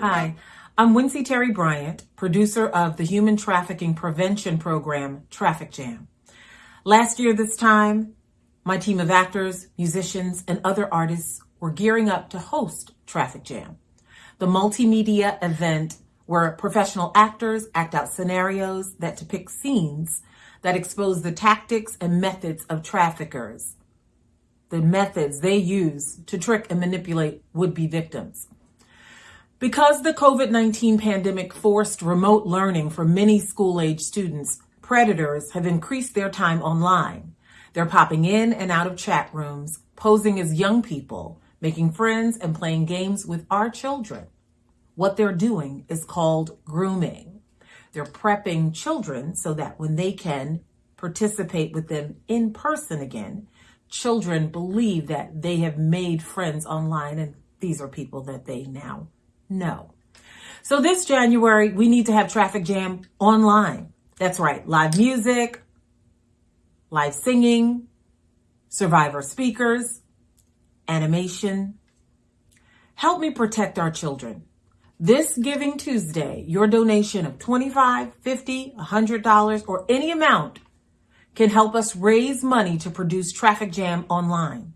Hi, I'm Wincy Terry Bryant, producer of the Human Trafficking Prevention Program, Traffic Jam. Last year, this time, my team of actors, musicians, and other artists were gearing up to host Traffic Jam, the multimedia event where professional actors act out scenarios that depict scenes that expose the tactics and methods of traffickers, the methods they use to trick and manipulate would-be victims. Because the COVID-19 pandemic forced remote learning for many school-age students, predators have increased their time online. They're popping in and out of chat rooms, posing as young people, making friends and playing games with our children. What they're doing is called grooming. They're prepping children so that when they can participate with them in person again, children believe that they have made friends online and these are people that they now know. So this January, we need to have Traffic Jam online. That's right, live music, live singing, survivor speakers, animation. Help me protect our children. This Giving Tuesday, your donation of $25, $50, $100, or any amount can help us raise money to produce Traffic Jam online.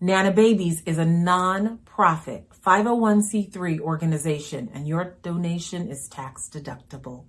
Nana Babies is a non-profit 501c3 organization and your donation is tax deductible.